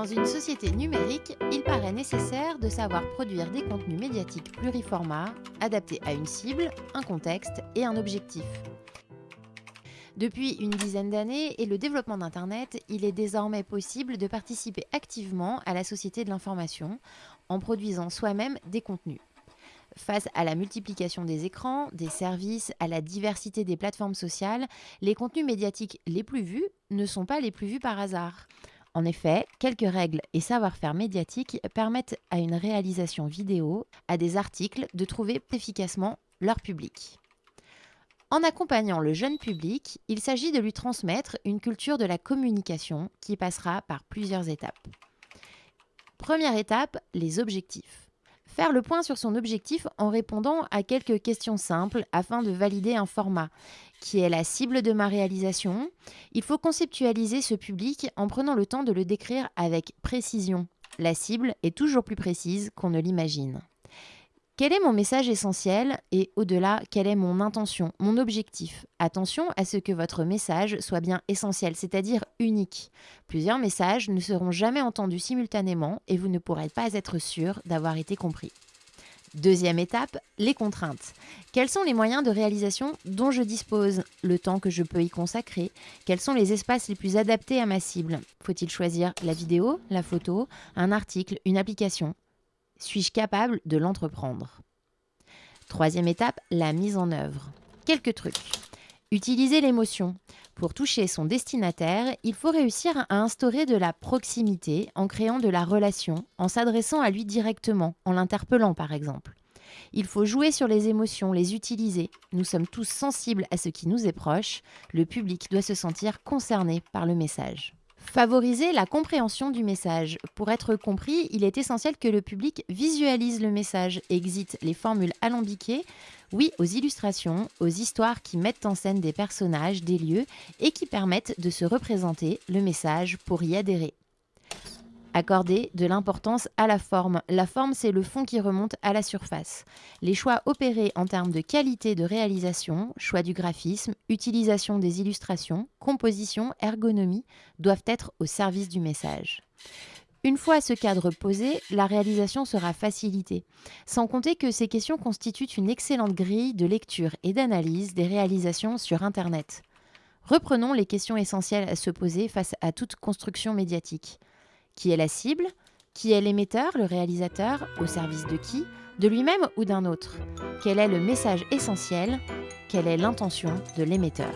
Dans une société numérique, il paraît nécessaire de savoir produire des contenus médiatiques pluriformats, adaptés à une cible, un contexte et un objectif. Depuis une dizaine d'années et le développement d'Internet, il est désormais possible de participer activement à la société de l'information en produisant soi-même des contenus. Face à la multiplication des écrans, des services, à la diversité des plateformes sociales, les contenus médiatiques les plus vus ne sont pas les plus vus par hasard. En effet, quelques règles et savoir-faire médiatiques permettent à une réalisation vidéo, à des articles, de trouver efficacement leur public. En accompagnant le jeune public, il s'agit de lui transmettre une culture de la communication qui passera par plusieurs étapes. Première étape, les objectifs. Faire le point sur son objectif en répondant à quelques questions simples afin de valider un format. Qui est la cible de ma réalisation Il faut conceptualiser ce public en prenant le temps de le décrire avec précision. La cible est toujours plus précise qu'on ne l'imagine. Quel est mon message essentiel et au-delà, quelle est mon intention, mon objectif? Attention à ce que votre message soit bien essentiel, c'est-à-dire unique. Plusieurs messages ne seront jamais entendus simultanément et vous ne pourrez pas être sûr d'avoir été compris. Deuxième étape, les contraintes. Quels sont les moyens de réalisation dont je dispose? Le temps que je peux y consacrer? Quels sont les espaces les plus adaptés à ma cible? Faut-il choisir la vidéo, la photo, un article, une application? Suis-je capable de l'entreprendre? Troisième étape, la mise en œuvre. Quelques trucs. Utiliser l'émotion. Pour toucher son destinataire, il faut réussir à instaurer de la proximité en créant de la relation, en s'adressant à lui directement, en l'interpellant par exemple. Il faut jouer sur les émotions, les utiliser. Nous sommes tous sensibles à ce qui nous est proche. Le public doit se sentir concerné par le message. Favoriser la compréhension du message. Pour être compris, il est essentiel que le public visualise le message, exit les formules alambiquées, oui aux illustrations, aux histoires qui mettent en scène des personnages, des lieux et qui permettent de se représenter le message pour y adhérer. Accorder de l'importance à la forme. La forme, c'est le fond qui remonte à la surface. Les choix opérés en termes de qualité de réalisation, choix du graphisme, utilisation des illustrations, composition, ergonomie doivent être au service du message. Une fois ce cadre posé, la réalisation sera facilitée, sans compter que ces questions constituent une excellente grille de lecture et d'analyse des réalisations sur Internet. Reprenons les questions essentielles à se poser face à toute construction médiatique. Qui est la cible Qui est l'émetteur, le réalisateur Au service de qui De lui-même ou d'un autre? Quel est le message essentiel? Quelle est l'intention de l'émetteur?